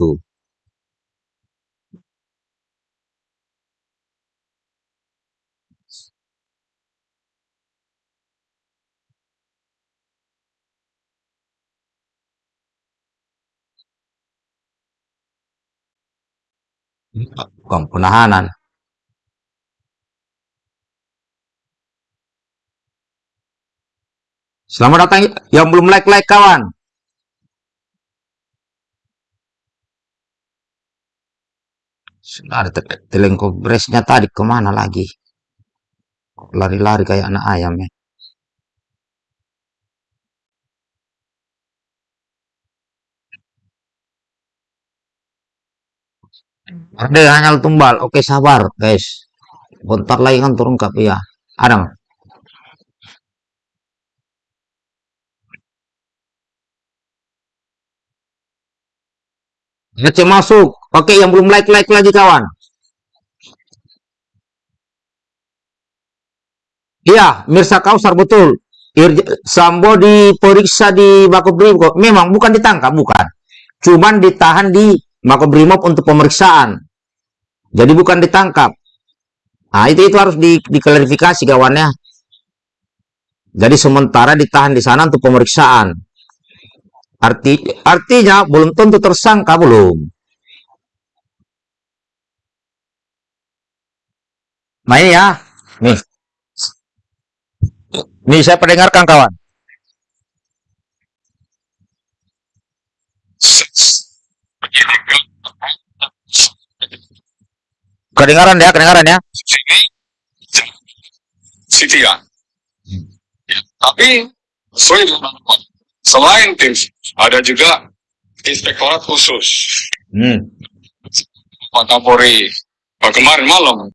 Tuh. Bukan penahanan. Selamat datang yang belum like-like kawan. Sudah ada telengkobresnya tadi ke mana lagi? Lari-lari kayak anak ayam ya. Ada hanya tumbal. Oke sabar guys. Bentar lagi kan turun kap ya. Ada? Ngecek masuk. Oke yang belum like-like lagi kawan. Iya, Mirsa Kausar betul. Sambo diperiksa di Makobrimob. Memang bukan ditangkap, bukan. Cuman ditahan di Makobrimob untuk pemeriksaan. Jadi bukan ditangkap. Nah, itu itu harus di, diklarifikasi kawannya. Jadi sementara ditahan di sana untuk pemeriksaan. Arti, artinya belum tentu tersangka belum. Nah ini ya, nih. Nih saya pendengarkan kawan. Kedengaran ya, kedengaran ya. Siti ya. Tapi selain tim ada juga inspektorat khusus Hmm. Pak Kapolri kemarin malam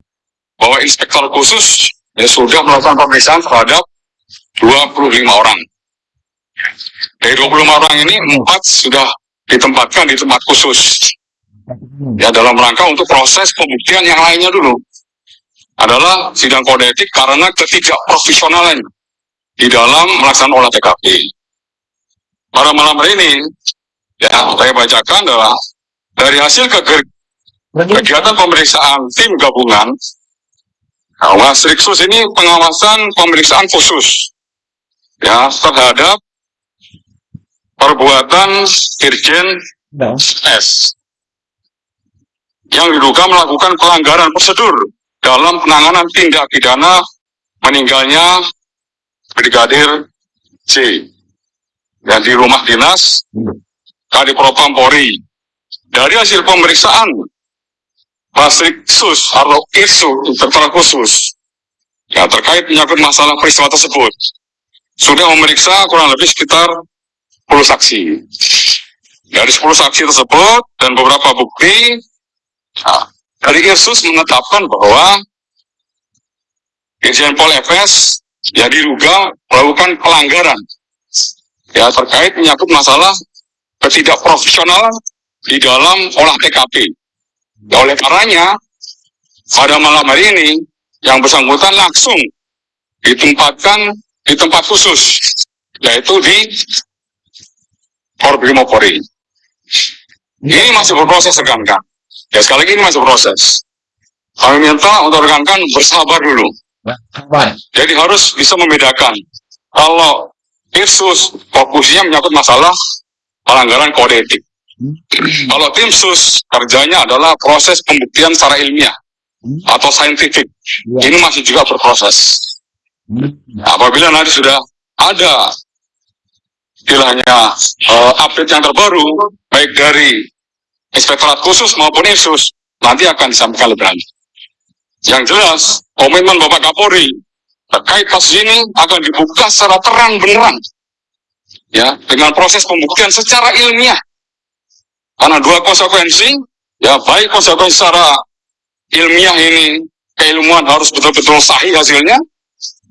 bahwa inspektor khusus ya sudah melakukan pemeriksaan terhadap 25 orang. Dari 25 orang ini empat sudah ditempatkan di tempat khusus. Ya dalam rangka untuk proses pembuktian yang lainnya dulu adalah sidang kode etik karena ketidakprofesionalan di dalam melaksanakan olah TKP. Pada malam hari ini, ya saya bacakan adalah dari hasil kegiatan pemeriksaan tim gabungan, nah, Wasriksus ini pengawasan pemeriksaan khusus ya terhadap perbuatan Irjen S. Yang diduga melakukan pelanggaran prosedur dalam penanganan tindak pidana meninggalnya Brigadir C dan di rumah dinas Kadipropam Polri. Dari hasil pemeriksaan Basriksus atau ISU Inspektorat Khusus ya terkait menyangkut masalah peristiwa tersebut sudah memeriksa kurang lebih sekitar 10 saksi. Dari 10 saksi tersebut dan beberapa bukti Nah, dari Irsus menetapkan bahwa Irjen Pol FS ya diduga melakukan pelanggaran ya terkait menyangkut masalah ketidakprofesionalan di dalam olah TKP. Ya, oleh karenanya pada malam hari ini yang bersangkutan langsung ditempatkan di tempat khusus yaitu di Korbrimopori. Ini masih berproses rekan-rekan. Ya sekali lagi ini masih proses. Kami minta untuk rekan-rekan bersabar dulu. Jadi harus bisa membedakan. Kalau Irsus fokusnya menyangkut masalah pelanggaran kode etik. Kalau tim sus kerjanya adalah proses pembuktian secara ilmiah atau saintifik. Ini masih juga berproses. Nah, apabila nanti sudah ada istilahnya eh, update yang terbaru baik dari inspektorat khusus maupun Irsus nanti akan disampaikan lebih lanjut. Yang jelas, komitmen Bapak Kapolri terkait kasus ini akan dibuka secara terang benerang ya dengan proses pembuktian secara ilmiah. Karena dua konsekuensi, ya baik konsekuensi secara ilmiah ini keilmuan harus betul-betul sahih hasilnya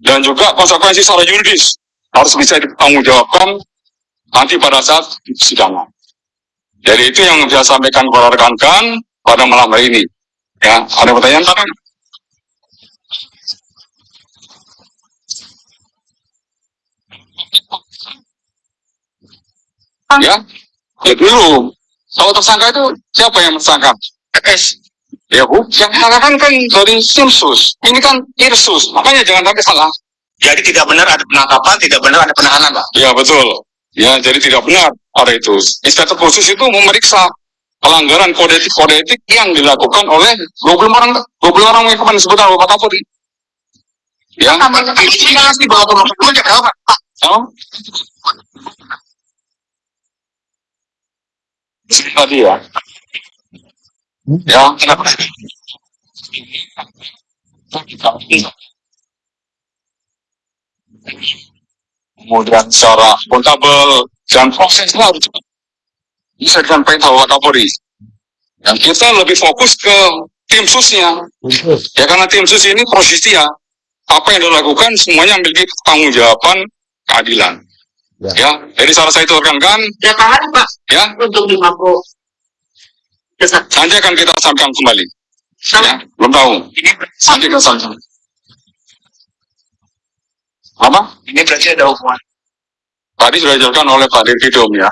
dan juga konsekuensi secara yuridis harus bisa dipertanggungjawabkan nanti pada saat persidangan. Jadi itu yang saya sampaikan kepada rekan-rekan pada malam hari ini. Ya, ada pertanyaan Pak? Ya, ya dulu. Kalau tersangka itu siapa yang tersangka? FS. Ya bu, yang mengatakan kan dari Simsus. Ini kan Irsus. Makanya jangan sampai salah. Jadi tidak benar ada penangkapan, tidak benar ada penahanan, Pak. Ya betul. Ya jadi tidak benar ada itu. Inspektur khusus itu memeriksa pelanggaran kode etik kode etik yang dilakukan oleh 20 orang 20 orang yang kemarin disebutkan oleh Pak Kapolri. Ya. Ini pasti bahwa Pak. Oh. Tadi ya. Ya, kenapa? Kemudian secara akuntabel dan prosesnya harus cepat. Bisa disampaikan sama Pak Kapolri. Yang kita lebih fokus ke tim susnya. Ya karena tim sus ini prosesnya apa yang dilakukan semuanya memiliki pertanggungjawaban keadilan. Ya. Ya, jadi salah saya itu rekan-rekan, Berapa hari, Pak, ya, untuk di Mako? Kesat. nanti akan kita sampaikan kembali. Ya, Sama belum tahu. ini Nanti kita sampaikan. Apa? ini berarti ada hukuman. Tadi sudah dijelaskan oleh Pak Dirpidum ya.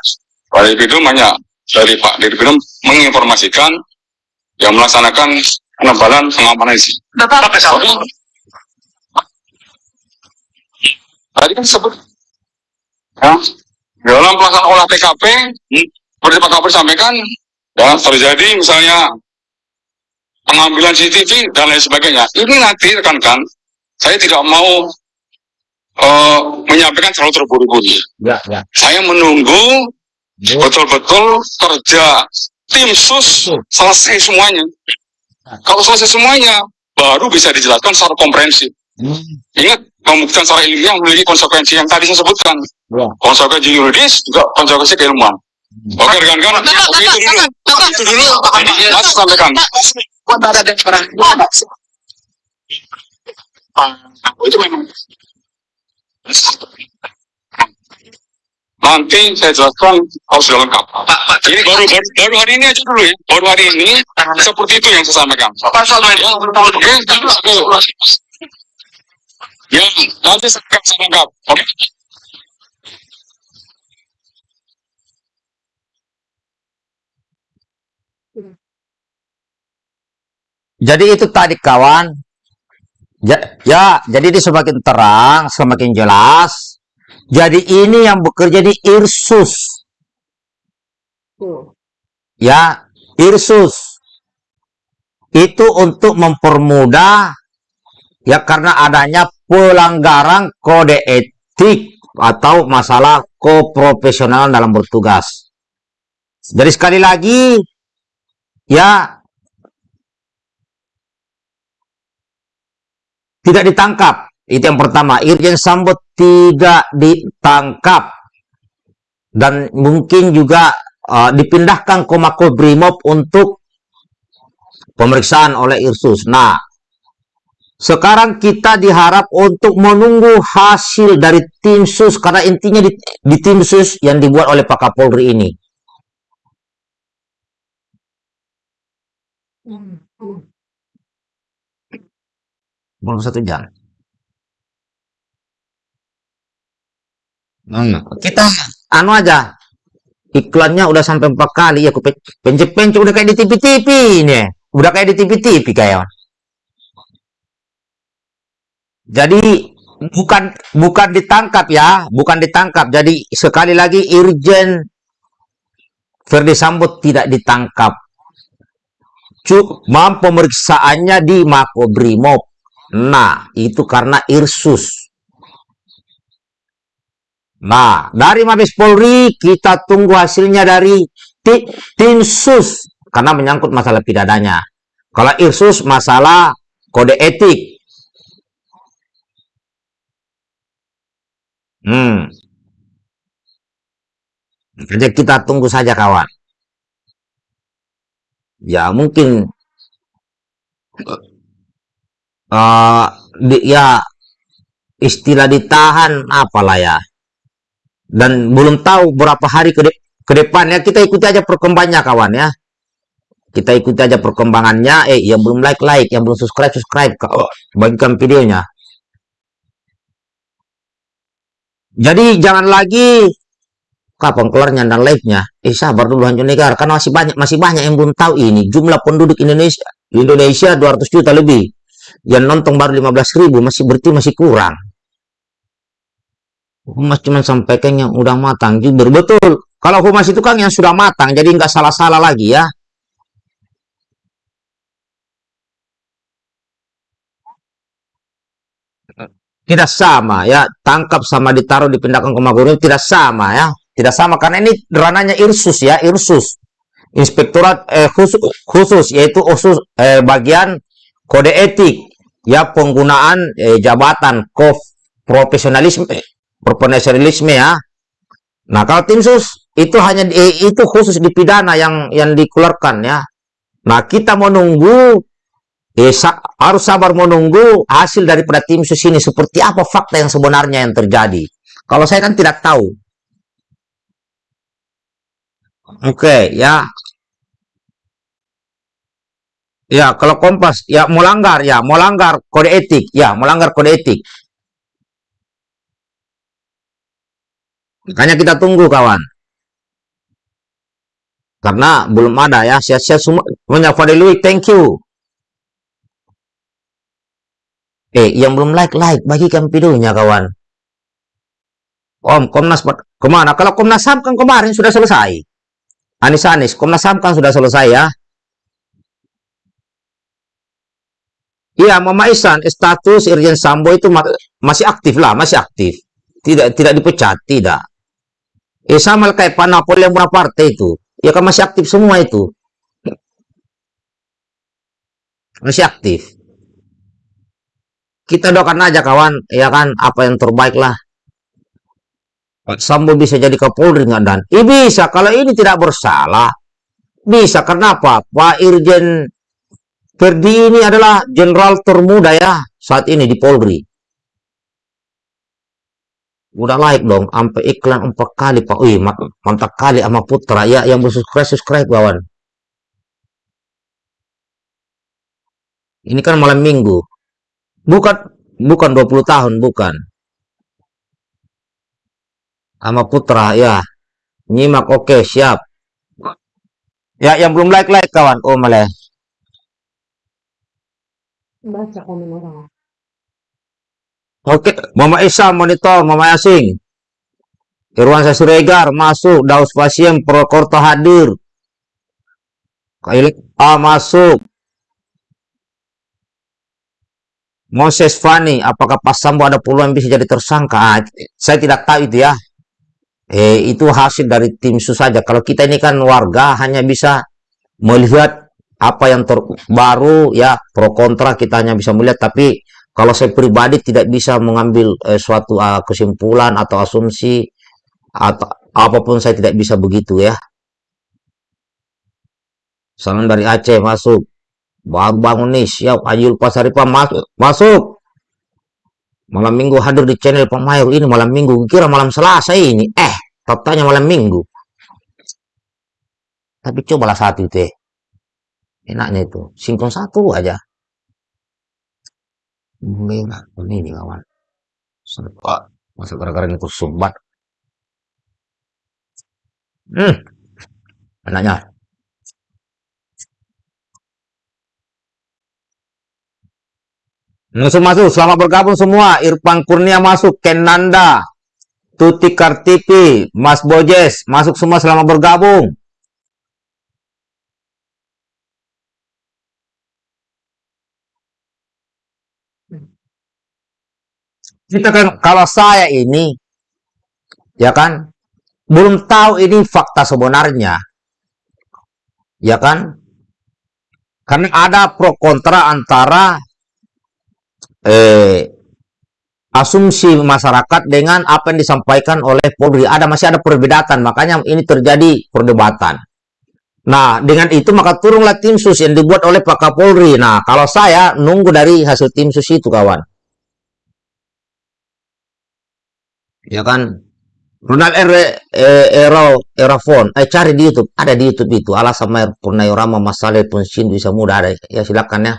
Pak Dirpidum hanya dari Pak Dirpidum menginformasikan yang melaksanakan penebalan pengamanan isi. Bapak pesawat. Tadi kan sebut ya, dalam pelaksanaan olah TKP Hmm. seperti Pak Kapolri sampaikan ya terjadi misalnya pengambilan CCTV dan lain sebagainya. Ini nanti rekan-rekan saya tidak mau eh, menyampaikan terlalu terburu-buru. Ya, ya. Saya menunggu betul-betul kerja tim sus selesai semuanya. Kalau selesai semuanya, baru bisa dijelaskan secara komprehensif. Hmm. Ingat, pembuktian secara ilmiah memiliki konsekuensi yang tadi saya sebutkan. Ya. Konsekuensi yuridis juga konsekuensi keilmuan. Oke, rekan-rekan, itu dulu. Bapak, Itu dulu. Mas sampaikan. Itu memang. Nanti saya jelaskan harus sudah lengkap. Pak, Pak, Ini baru, baru, baru hari ini aja dulu ya. Baru hari ini, seperti itu yang saya sampaikan. pasal main. Oke, oke. Ya, nanti saya lengkap. Oke. Jadi itu tadi kawan. Ya, ya, jadi ini semakin terang, semakin jelas. Jadi ini yang bekerja di Irsus. Ya, Irsus. Itu untuk mempermudah ya karena adanya pelanggaran kode etik atau masalah koprofesionalan dalam bertugas. Jadi sekali lagi ya tidak ditangkap. Itu yang pertama. Irjen Sambo tidak ditangkap. Dan mungkin juga uh, dipindahkan ke Makobrimob untuk pemeriksaan oleh Irsus. Nah, sekarang kita diharap untuk menunggu hasil dari tim sus. Karena intinya di, di tim sus yang dibuat oleh Pak Kapolri ini. Belum satu jam. Hmm, kita anu aja. Iklannya udah sampai empat kali ya, aku pe- pencet-pencet udah kayak di TV-TV ini. Udah kayak di TV-TV kayak. Jadi bukan bukan ditangkap ya, bukan ditangkap. Jadi sekali lagi Irjen Ferdi Sambo tidak ditangkap. Cuma pemeriksaannya di Makobrimob. Nah, itu karena Irsus. Nah, dari Mabes Polri kita tunggu hasilnya dari ti- tim sus karena menyangkut masalah pidananya. Kalau Irsus masalah kode etik. Hmm. Jadi kita tunggu saja kawan. Ya mungkin eh di- ya istilah ditahan apalah ya. Dan belum tahu berapa hari ke, de- ke depannya kita ikuti aja perkembangannya kawan ya. Kita ikuti aja perkembangannya. Eh yang belum like like yang belum subscribe subscribe Ka- bagikan videonya jadi jangan lagi kapan kelarnya dan live-nya? Eh sabar dulu Hancu Negara, karena masih banyak masih banyak yang belum tahu ini. Jumlah penduduk Indonesia Indonesia 200 juta lebih. Yang nonton baru 15 ribu, masih berarti masih kurang. Humas cuma sampaikan yang udah matang, jujur betul. Kalau humas itu kan yang sudah matang, jadi nggak salah-salah lagi ya. Tidak sama ya, tangkap sama ditaruh dipindahkan ke Magurim tidak sama ya. Tidak sama karena ini rananya Irsus ya, Irsus. Inspektorat eh, khusus, khusus yaitu khusus eh, bagian kode etik ya penggunaan eh, jabatan kof profesionalisme profesionalisme ya. Nah, kalau tim sus itu hanya eh, itu khusus di pidana yang yang dikeluarkan ya. Nah, kita menunggu eh, sa harus sabar menunggu hasil daripada tim sus ini seperti apa fakta yang sebenarnya yang terjadi. Kalau saya kan tidak tahu. Oke, okay, ya. Ya, kalau Kompas, ya melanggar, ya melanggar kode etik, ya melanggar kode etik. Makanya kita tunggu, kawan. Karena belum ada ya, siap-siap semua. Fadilui, thank you. Eh, yang belum like, like, bagikan videonya, kawan. Om, Komnas, ke mana? Kalau Komnas HAM kan kemarin sudah selesai. Anis Anis, Komnas HAM kan sudah selesai ya. Iya, Mama Isan, status Irjen Sambo itu masih aktif lah, masih aktif. Tidak tidak dipecat, tidak. Eh sama kayak Pak Napoli yang partai itu. Ya kan masih aktif semua itu. Masih aktif. Kita doakan aja kawan, ya kan, apa yang terbaik lah. Pak Sambo bisa jadi Kapolri nggak dan? Eh bisa, kalau ini tidak bersalah. Bisa, kenapa? Pak Irjen Ferdi ini adalah jenderal termuda ya saat ini di Polri. Udah like dong, sampai iklan empat kali Pak. Wih, mantap kali sama Putra ya yang bersubscribe subscribe kawan. Ini kan malam minggu. Bukan bukan 20 tahun, bukan. Sama Putra ya. Nyimak oke okay, siap. Ya yang belum like like kawan. Oh malah baca komen orang. Oke okay. Mama Isa monitor Mama Asing. Irwan Sasuregar masuk Daus Pasien Prokorto hadir. Kailik A masuk Moses Fani, apakah Pak Sambo ada peluang bisa jadi tersangka? Ah, saya tidak tahu itu ya eh, itu hasil dari tim sus saja. Kalau kita ini kan warga hanya bisa melihat apa yang terbaru ya pro kontra kita hanya bisa melihat tapi kalau saya pribadi tidak bisa mengambil eh, suatu uh, kesimpulan atau asumsi atau apa pun saya tidak bisa begitu ya. Salam dari Aceh masuk. Baru bangun nih, siap. Ajul Pasaripa masuk. Masuk. Malam minggu hadir di channel Pak ini malam minggu. Kira malam Selasa ini. Eh, faktanya malam minggu. Tapi cobalah satu itu eh. Enaknya itu. Sinkron satu aja. Merah. Ini nih kawan. Serba. Masa gara-gara itu sumbat. Hmm. Enaknya. Masuk masuk, selamat bergabung semua. Irfan Kurnia masuk, Ken Nanda, Tuti Kartipi, Mas Bojes, masuk semua selamat bergabung. Kita kan kalau saya ini ya kan belum tahu ini fakta sebenarnya. Ya kan? Karena ada pro kontra antara eh, asumsi masyarakat dengan apa yang disampaikan oleh Polri. Ada masih ada perbedaan, makanya ini terjadi perdebatan. Nah, dengan itu maka turunlah tim sus yang dibuat oleh Pak Kapolri. Nah, kalau saya nunggu dari hasil tim sus itu, kawan. Ya kan? Ronald R. Eh, Ero, Erafon, eh cari di YouTube, ada di YouTube itu. Alasan Mayor Purnayorama masalah pensiun bisa mudah ada. Ya silakan ya.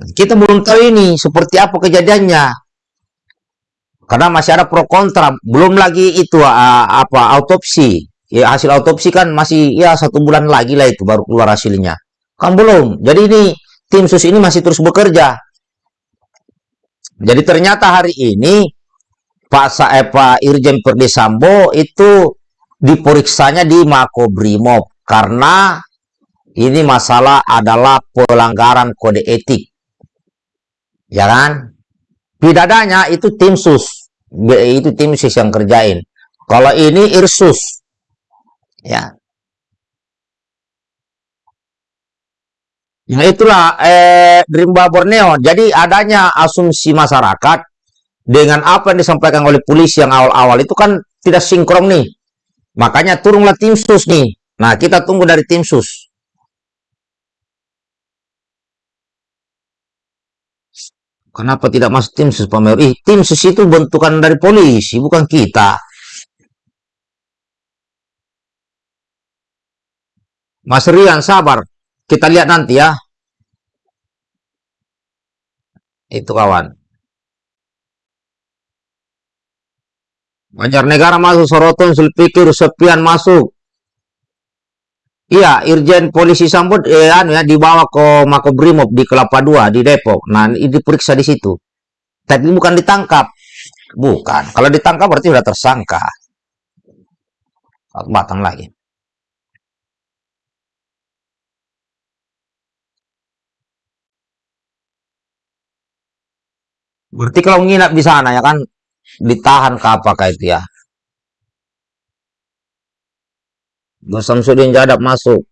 Kita belum tahu ini seperti apa kejadiannya. Karena masih ada pro kontra, belum lagi itu apa autopsi. Ya hasil autopsi kan masih ya satu bulan lagi lah itu baru keluar hasilnya. Kan belum. Jadi ini tim sus ini masih terus bekerja. Jadi ternyata hari ini Pak Sa eh, Irjen Perdisambo itu diperiksanya di Makobrimob karena ini masalah adalah pelanggaran kode etik. Ya kan? Pidadanya itu tim sus. Itu tim sus yang kerjain. Kalau ini Irsus. Ya. Ya itulah eh, Rimba Borneo. Jadi adanya asumsi masyarakat dengan apa yang disampaikan oleh polisi yang awal-awal itu kan tidak sinkron nih. Makanya turunlah tim sus nih. Nah kita tunggu dari tim sus. Kenapa tidak masuk tim sus Pak tim sus itu bentukan dari polisi, bukan kita. Mas Rian, sabar. Kita lihat nanti ya. Itu kawan. Banjarnegara masuk, Soroton, Sulpikir, Sepian masuk. Iya, Irjen Polisi Sambut eh, anu ya dibawa ke Makobrimob di Kelapa Dua di Depok. Nah, ini diperiksa di situ. Tapi bukan ditangkap. Bukan. Kalau ditangkap berarti sudah tersangka. Batang lagi. Berarti kalau nginap di sana ya kan ditahan ke apakah itu ya? Mas Samsudin Jadap masuk.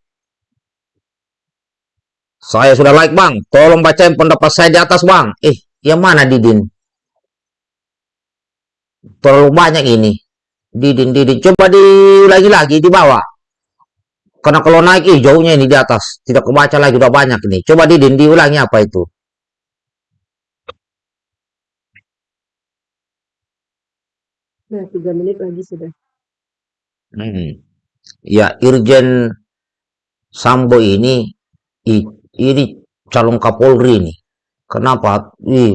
Saya sudah like bang, tolong bacain pendapat saya di atas bang. Eh, yang mana Didin? Terlalu banyak ini. Didin, Didin. Coba diulangi lagi di bawah. Karena kalau naik hijaunya ini di atas. Tidak kebaca lagi, udah banyak ini. Coba Didin, diulangi apa itu? Nah, tiga menit lagi sudah. Hmm. Ya, Irjen Sambo ini, i- ini calon Kapolri nih. Kenapa? Ih,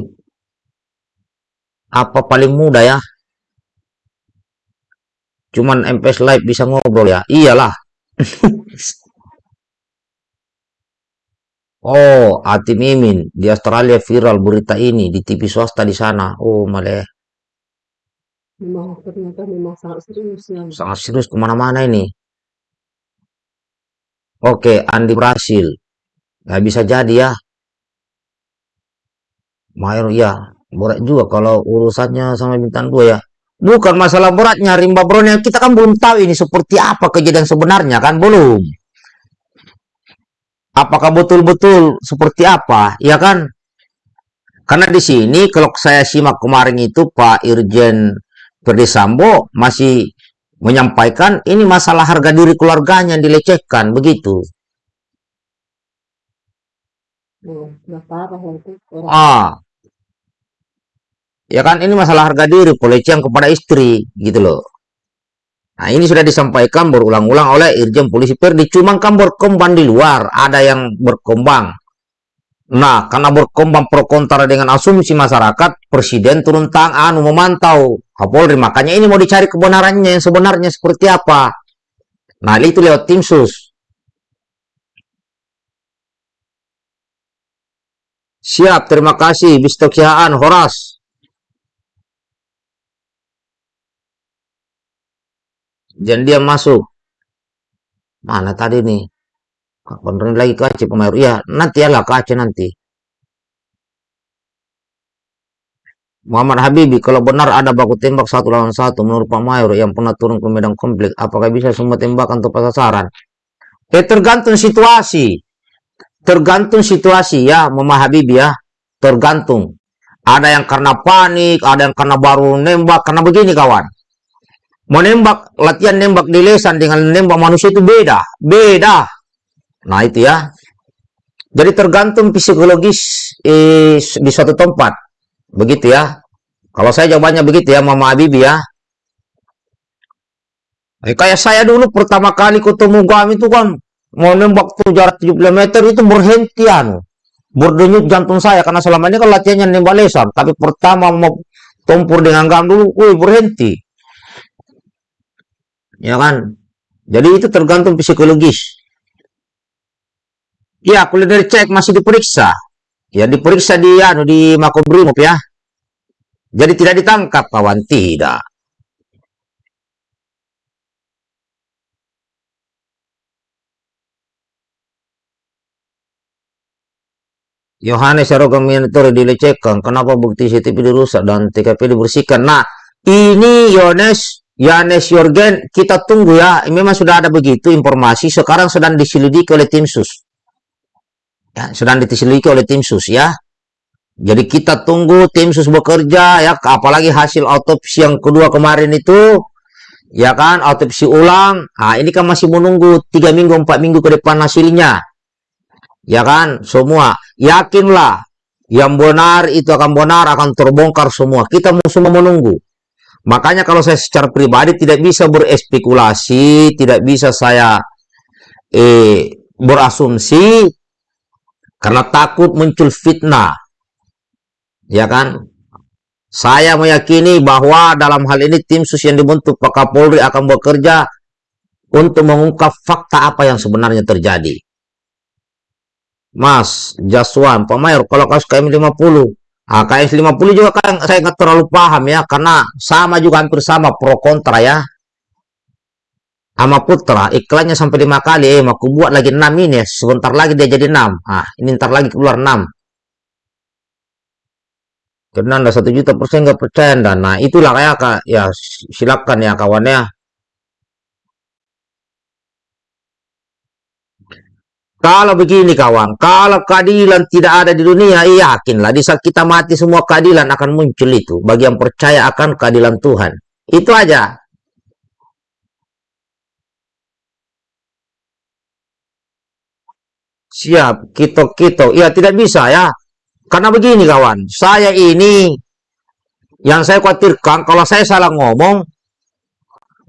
apa paling mudah ya? Cuman MPS Live bisa ngobrol ya? Iyalah. Oh, Ati Mimin di Australia viral berita ini di TV swasta di sana. Oh, malah Memang ternyata memang sangat serius ya. sangat serius ke mana-mana ini. Oke, Andi berhasil. Nggak bisa jadi ya. Mayor ya, berat juga kalau urusannya sama bintang dua ya. Bukan masalah beratnya rimba bronya. Kita kan belum tahu ini seperti apa kejadian sebenarnya kan belum. Apakah betul-betul seperti apa? Ya kan? Karena di sini kalau saya simak kemarin itu Pak Irjen Perdisambo masih menyampaikan ini masalah harga diri keluarganya yang dilecehkan begitu. Ah, ya kan ini masalah harga diri pelecehan kepada istri gitu loh. Nah ini sudah disampaikan berulang-ulang oleh Irjen Polisi Perdi. Cuma kan berkembang di luar, ada yang berkembang. Nah, karena berkembang pro kontra dengan asumsi masyarakat, Presiden turun tangan memantau Kapolri. Makanya ini mau dicari kebenarannya yang sebenarnya seperti apa. Nah, itu lewat tim sus. Siap, terima kasih. Bistokiaan, Horas. Dan dia masuk. Mana tadi nih? Benerin lagi ke Aceh pemain. Iya, nanti ya lah ke Aceh nanti. Muhammad Habibi, kalau benar ada baku tembak satu lawan satu menurut Pak Mayor yang pernah turun ke medan konflik, apakah bisa semua tembakan tepat sasaran? Eh tergantung situasi. Tergantung situasi ya, Muhammad Habibi ya. Tergantung. Ada yang karena panik, ada yang karena baru nembak, karena begini kawan. Menembak, latihan nembak di lesan dengan nembak manusia itu beda. Beda. Nah itu ya. Jadi tergantung psikologis eh, di suatu tempat. Begitu ya. Kalau saya jawabannya begitu ya, Mama Habibi ya. Eh, kayak saya dulu pertama kali ketemu kami itu kan mau nembak tuh jarak 70 meter itu berhenti anu. Berdenyut jantung saya karena selama ini kan latihannya nembak lesan. Tapi pertama mau Tempur dengan gam dulu, wih berhenti. Ya kan? Jadi itu tergantung psikologis. Ya, kuliner cek masih diperiksa. Ya, diperiksa di anu di Makobrimob ya. Jadi tidak ditangkap kawan, tidak. Yohanes Arogaminator dilecehkan. Kenapa bukti CCTV dirusak dan TKP dibersihkan? Nah, ini Yohanes, Yohanes Yorgen, kita tunggu ya. Memang sudah ada begitu informasi. Sekarang sedang diselidiki oleh tim sus. Ya, sedang diselidiki oleh tim sus ya. Jadi kita tunggu tim sus bekerja ya. Apalagi hasil autopsi yang kedua kemarin itu. Ya kan, autopsi ulang. Nah, ini kan masih menunggu 3 minggu, 4 minggu ke depan hasilnya. Ya kan? Semua. Yakinlah. Yang benar itu akan benar, akan terbongkar semua. Kita semua menunggu. Makanya kalau saya secara pribadi tidak bisa berespekulasi, tidak bisa saya eh, berasumsi, karena takut muncul fitnah. Ya kan? Saya meyakini bahwa dalam hal ini tim sus yang dibentuk Pak Kapolri akan bekerja untuk mengungkap fakta apa yang sebenarnya terjadi. Mas, Jaswan, Pak Mayor, kalau kasus KM 50, ah, KM 50 juga kan saya nggak terlalu paham ya, karena sama juga hampir sama pro kontra ya. Sama Putra, iklannya sampai lima kali, eh, aku buat lagi enam ini sebentar lagi dia jadi enam. Ah, ini ntar lagi keluar enam. Karena anda satu juta persen nggak percaya dan nah itulah kayak kak ya silakan ya kawannya Kalau begini kawan, kalau keadilan tidak ada di dunia, iya yakinlah di saat kita mati semua keadilan akan muncul itu. Bagi yang percaya akan keadilan Tuhan. Itu aja. Siap, kita-kita. Ya tidak bisa ya. Karena begini kawan, saya ini yang saya khawatirkan kalau saya salah ngomong,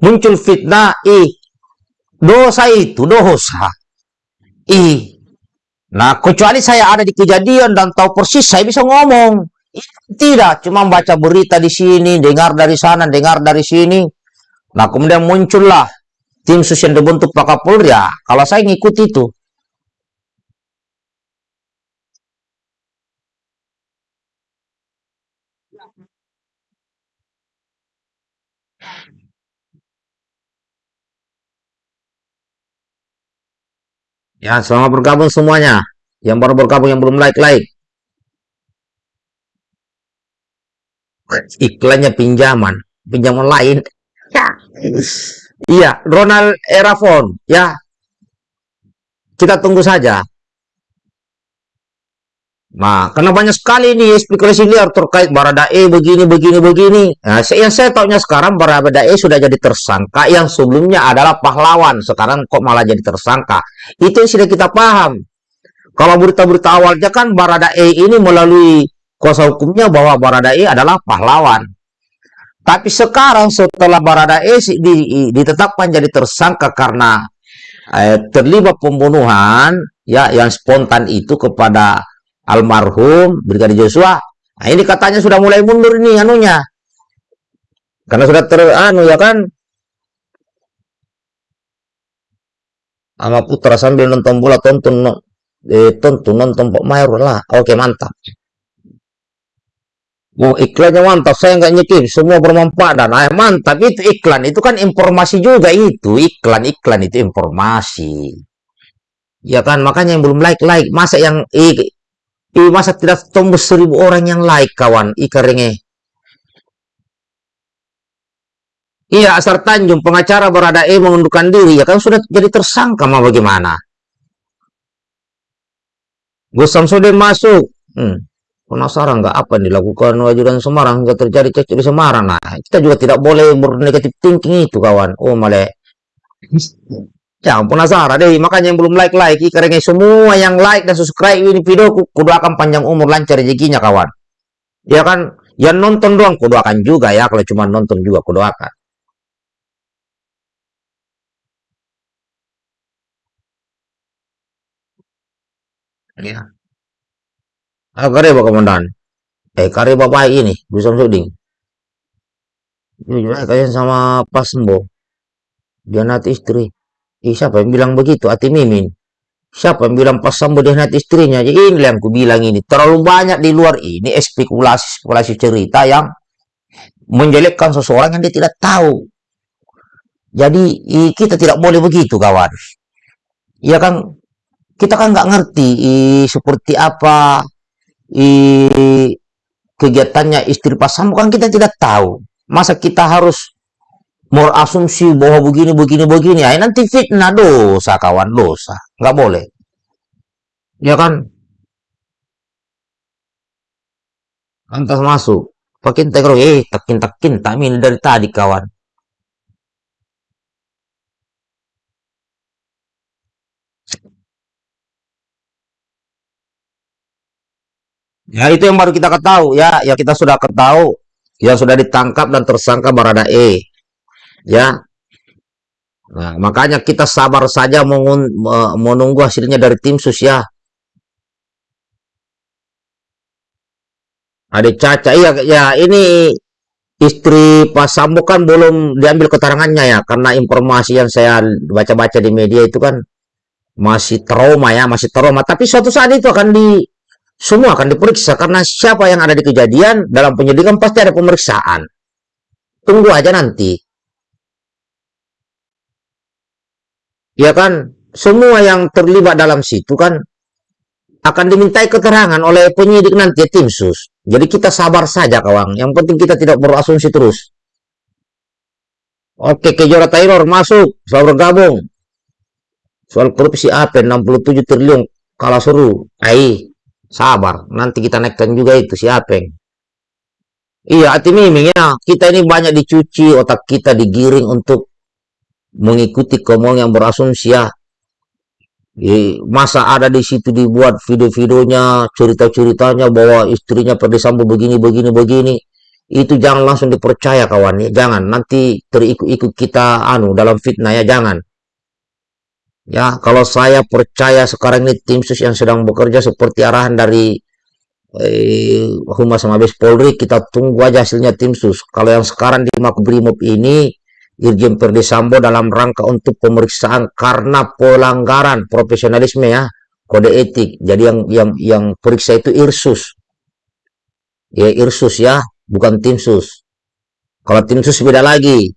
muncul fitnah, ih, dosa itu dosa I. Nah, kecuali saya ada di kejadian dan tahu persis, saya bisa ngomong. Tidak, cuma baca berita di sini, dengar dari sana, dengar dari sini. Nah, kemudian muncullah tim sus yang dibentuk Pak. Ya, kalau saya ngikut itu. Ya, selamat bergabung semuanya. Yang baru bergabung, yang belum like-like. Iklannya pinjaman. Pinjaman lain. Ya. Iya, Ronald Erafon. Ya. Kita tunggu saja. Nah, karena banyak sekali nih spekulasi liar terkait Baradae begini, begini, begini. Nah, yang saya tahunya sekarang Baradae sudah jadi tersangka yang sebelumnya adalah pahlawan. Sekarang kok malah jadi tersangka. Itu yang sudah kita paham. Kalau berita-berita awalnya kan Baradae ini melalui kuasa hukumnya bahwa Baradae adalah pahlawan. Tapi sekarang setelah Baradae ditetapkan jadi tersangka karena eh, terlibat pembunuhan ya yang spontan itu kepada almarhum Brigadir Joshua. Nah, ini katanya sudah mulai mundur ini anunya. Karena sudah ter anu ya kan. Sama putra sambil nonton bola tonton eh, tonton nonton Pak Mayor lah. Oke, mantap. Oh, iklannya mantap, saya nggak nyekip, semua bermanfaat dan ah, mantap itu iklan, itu kan informasi juga itu, iklan-iklan itu informasi. Ya kan, makanya yang belum like-like, masa yang eh, Eh, masa tidak tembus seribu orang yang like, kawan? Ikarenge. Iya, Asar Tanjung, pengacara berada E mengundurkan diri. Ya kan sudah jadi tersangka, mau bagaimana? Gus Samsudin masuk. Hmm. Penasaran nggak apa yang dilakukan wajudan Semarang nggak terjadi cekcok di Semarang. Nah, kita juga tidak boleh bernegatif thinking itu, kawan. Oh, malah Ya, penasaran deh. Makanya yang belum like-like, karena semua yang like dan subscribe ini video, kudu akan panjang umur, lancar rezekinya, kawan. Ya kan? Yang nonton doang, kudu akan juga ya. Kalau cuma nonton juga, kudu akan. Ya. Ah, kare Pak Komandan. Eh, kare Bapak ini, bisa Suding. Aja kalian sama Pak Sembo. Dia nanti istri. Ih, siapa yang bilang begitu? Ati Mimin. Siapa yang bilang Pak Sambo nanti istrinya? Jadi ini yang aku bilang ini. Terlalu banyak di luar ini spekulasi-spekulasi cerita yang menjelekkan seseorang yang dia tidak tahu. Jadi kita tidak boleh begitu kawan. Iya kan? Kita kan nggak ngerti i, seperti apa i, kegiatannya istri Pak Sambo kan kita tidak tahu. Masa kita harus mau asumsi bahwa begini begini begini. Ya nanti fitnah dosa kawan dosa. Nggak boleh. Ya kan? Antas masuk. Pakin tekro eh takin takin tak min dari tadi kawan. Ya itu yang baru kita ketahui. Ya ya kita sudah ketahui. Ya sudah ditangkap dan tersangka Barada E ya. Nah makanya kita sabar saja me- menunggu hasilnya dari tim sus ya. Ada Caca iya ya ini istri Pak Sambo kan belum diambil keterangannya ya. Karena informasi yang saya baca-baca di media itu kan masih trauma ya masih trauma. Tapi suatu saat itu akan di semua akan diperiksa karena siapa yang ada di kejadian dalam penyidikan pasti ada pemeriksaan. Tunggu aja nanti ya kan? Semua yang terlibat dalam situ kan akan dimintai keterangan oleh penyidik nanti tim sus. Jadi kita sabar saja kawan. Yang penting kita tidak berasumsi terus. Oke Kejora Taylor masuk. Selalu bergabung. Soal korupsi apa? 67 triliun. Kalah seru. Ai sabar. Nanti kita naikkan juga itu si Apeng. Iya hati miming ya. Kita ini banyak dicuci otak kita digiring untuk mengikuti kemauan yang berasumsi ya masa ada di situ dibuat video-videonya cerita-ceritanya bahwa istrinya Ferdi Sambo begini begini begini. Itu jangan langsung dipercaya kawan. Ya jangan. Nanti terikut-ikut kita anu dalam fitnah ya jangan. Ya, kalau saya percaya sekarang ini tim sus yang sedang bekerja seperti arahan dari eh, Humas Mabes Polri, kita tunggu aja hasilnya tim sus. Kalau yang sekarang di Makobrimob ini, Irjen Verdi Sambo dalam rangka untuk pemeriksaan karena pelanggaran profesionalisme ya, kode etik. Jadi yang yang yang periksa itu Irsus. Ya, Irsus ya, bukan tim sus. Kalau tim sus beda lagi,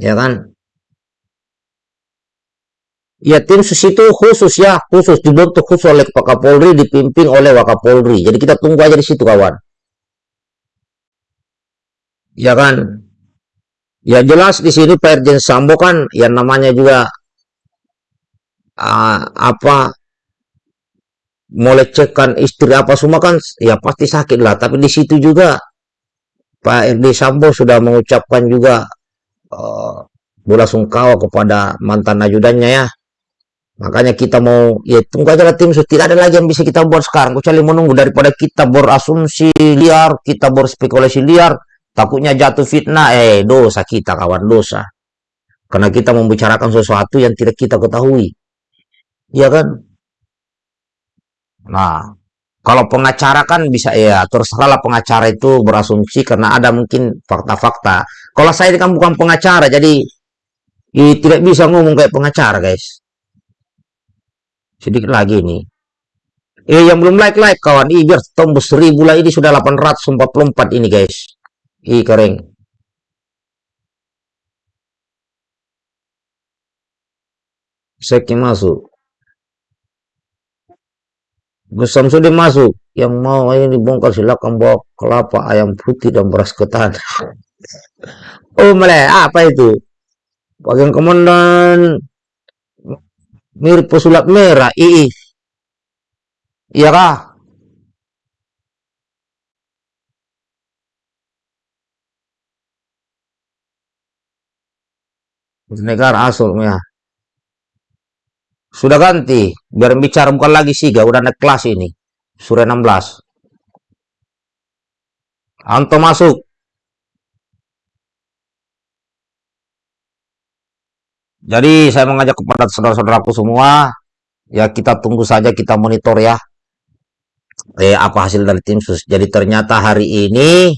ya kan? Ya, tim sus itu khusus ya, khusus dibentuk khusus oleh Pak Kapolri, dipimpin oleh Wakapolri. Jadi kita tunggu aja di situ kawan. Ya kan? Ya jelas di sini Pak Irjen Sambo kan yang namanya juga ah, apa melecehkan istri apa semua kan ya pasti sakit lah. Tapi di situ juga Pak Irjen Sambo sudah mengucapkan juga eh, bela sungkawa kepada mantan ajudannya ya. Makanya kita mau ya tunggu aja lah tim. Tidak ada lagi yang bisa kita buat sekarang. Kecuali menunggu daripada kita berasumsi liar, kita berspekulasi liar, takutnya jatuh fitnah. Eh dosa kita kawan dosa. Karena kita membicarakan sesuatu yang tidak kita ketahui. Iya kan? Nah, kalau pengacara kan bisa ya terserahlah pengacara itu berasumsi karena ada mungkin fakta-fakta. Kalau saya ini kan bukan pengacara, jadi eh, tidak bisa ngomong kayak pengacara guys. Sedikit lagi nih. Eh yang belum like like kawan, ih biar tembus seribu lah ini sudah 844 ini guys. Ih keren. Seki masuk. Gus Samsudin masuk. Yang mau ini dibongkar silakan bawa kelapa, ayam putih dan beras ketan. oh mele, apa itu? Bagian komandan mirip pesulap merah. Ih, iya kah? Negara asal ya. Sudah ganti. Biar bicara bukan lagi Siga, udah naik kelas ini. Sore 16. Anto masuk. Jadi saya mengajak kepada saudara-saudaraku semua, ya kita tunggu saja, kita monitor ya. Eh, apa hasil dari tim sus. Jadi ternyata hari ini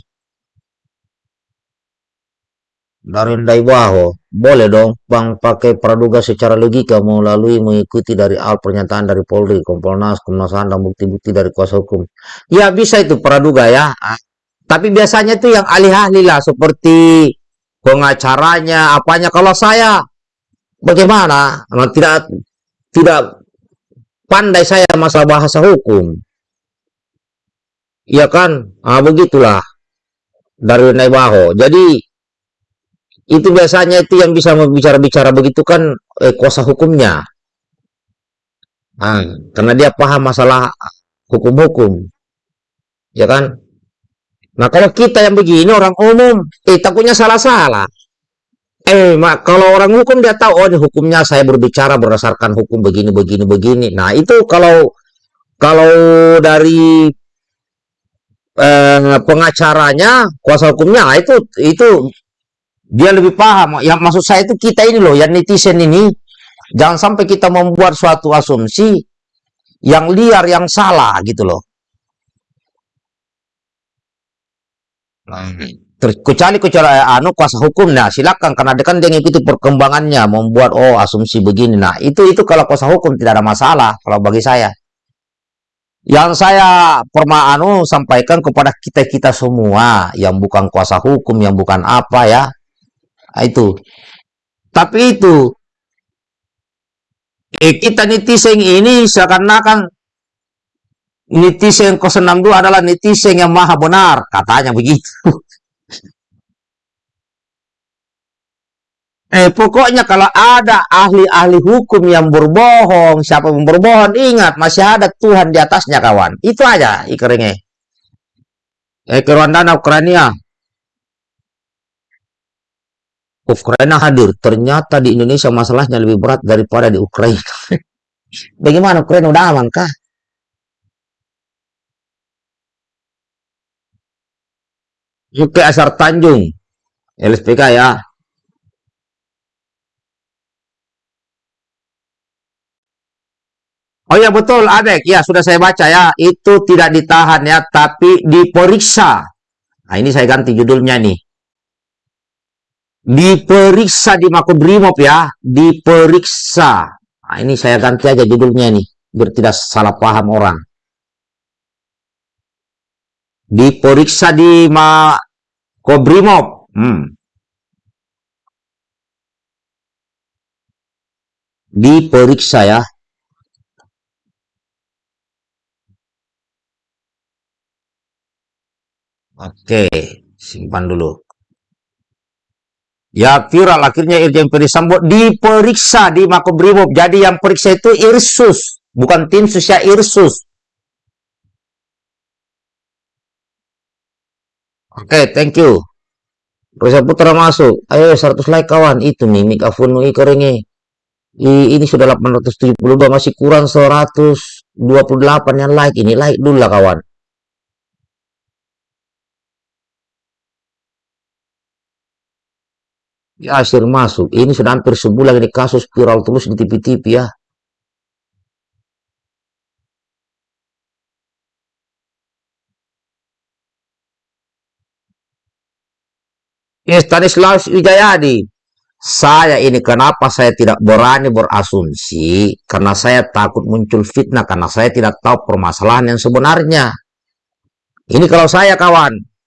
dari Ndaibaho. Boleh dong, Bang, pakai praduga secara logika melalui mengikuti dari al pernyataan dari Polri, Kompolnas, Komnas HAM, dan bukti-bukti dari kuasa hukum. Ya, bisa itu praduga ya. Ah, Tapi biasanya itu yang ahli-ahli lah, seperti pengacaranya, apanya. Kalau saya, bagaimana? Nah, Tidak tidak pandai saya masalah bahasa hukum. Iya kan? Ah, begitulah dari Naibaho. Jadi itu biasanya itu yang bisa bicara-bicara begitu kan eh, kuasa hukumnya. Ah, karena dia paham masalah hukum-hukum, ya kan? Nah, kalau kita yang begini orang umum, eh takutnya salah-salah. Eh, mak, kalau orang hukum dia tahu, oh hukumnya saya berbicara berdasarkan hukum begini, begini, begini. Nah, itu kalau kalau dari eh, pengacaranya, kuasa hukumnya, itu itu dia lebih paham. Yang maksud saya itu kita ini loh, yang netizen ini, jangan sampai kita membuat suatu asumsi yang liar, yang salah gitu loh. Kecuali kecuali anu kuasa hukum nah silakan karena dia kan dia ngikuti perkembangannya membuat oh asumsi begini nah itu itu kalau kuasa hukum tidak ada masalah kalau bagi saya yang saya perma anu sampaikan kepada kita kita semua yang bukan kuasa hukum yang bukan apa ya Nah, itu tapi itu eh, kita netizen ini seakan-akan netizen 062 adalah netizen yang maha benar katanya begitu Eh, pokoknya kalau ada ahli-ahli hukum yang berbohong, siapa yang berbohong, ingat masih ada Tuhan di atasnya, kawan. Itu aja ikrengnya. Eh, ke Rwanda, Ukraina. Ukraina hadir. Ternyata di Indonesia masalahnya lebih berat daripada di Ukraina. Bagaimana Ukraina udah aman kah? Yuki Asar Tanjung. LSPK ya. Oh ya betul, Adek. Ya sudah saya baca ya. Itu tidak ditahan ya, tapi diperiksa. Nah ini saya ganti judulnya nih. Diperiksa di Makobrimob ya. Diperiksa. Nah ini saya ganti aja judulnya nih. Biar tidak salah paham orang. Diperiksa di Makobrimob. Hmm. Diperiksa ya. Oke, simpan dulu. Ya viral akhirnya Irjen Ferdisambo diperiksa di Makobrimob. Jadi yang periksa itu Irsus, bukan tim ya Irsus. Oke, thank you. Reza Putra masuk. Ayo 100 like kawan. Itu nih Mik Afunu Ikorengi. I- Ini sudah 872 masih kurang 128 yang like. Ini like dulu lah kawan. Yasir masuk. Ini hampir sebulan ini kasus viral terus di TV-TV ya. Ya, Stanislaus Wijayadi. Saya ini kenapa saya tidak berani berasumsi? Karena saya takut muncul fitnah. Karena saya tidak tahu permasalahan yang sebenarnya. Ini kalau saya kawan.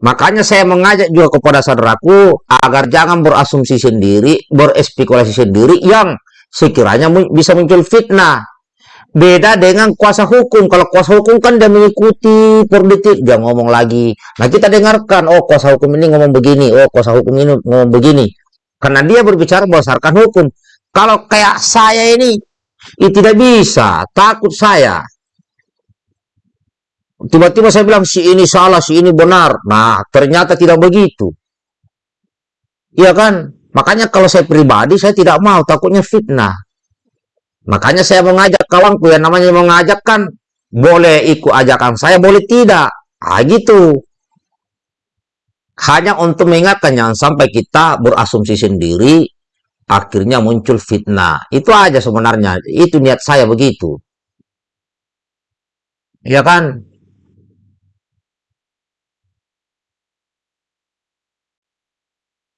Makanya saya mengajak juga kepada saudaraku agar jangan berasumsi sendiri, berespekulasi sendiri yang sekiranya bisa muncul fitnah. Beda dengan kuasa hukum. Kalau kuasa hukum kan dia mengikuti per detik, dia ngomong lagi. Nah kita dengarkan, oh kuasa hukum ini ngomong begini, oh kuasa hukum ini ngomong begini. Karena dia berbicara berdasarkan hukum. Kalau kayak saya ini, itu tidak bisa. Takut saya. Tiba-tiba saya bilang si ini salah, si ini benar. Nah, ternyata tidak begitu. Iya kan? Makanya kalau saya pribadi saya tidak mau, takutnya fitnah. Makanya saya mengajak kawanku yang namanya mengajak kan boleh ikut ajakan saya, boleh tidak. Ah gitu. Hanya untuk mengingatkan jangan sampai kita berasumsi sendiri akhirnya muncul fitnah. Itu aja sebenarnya. Itu niat saya begitu. Iya kan?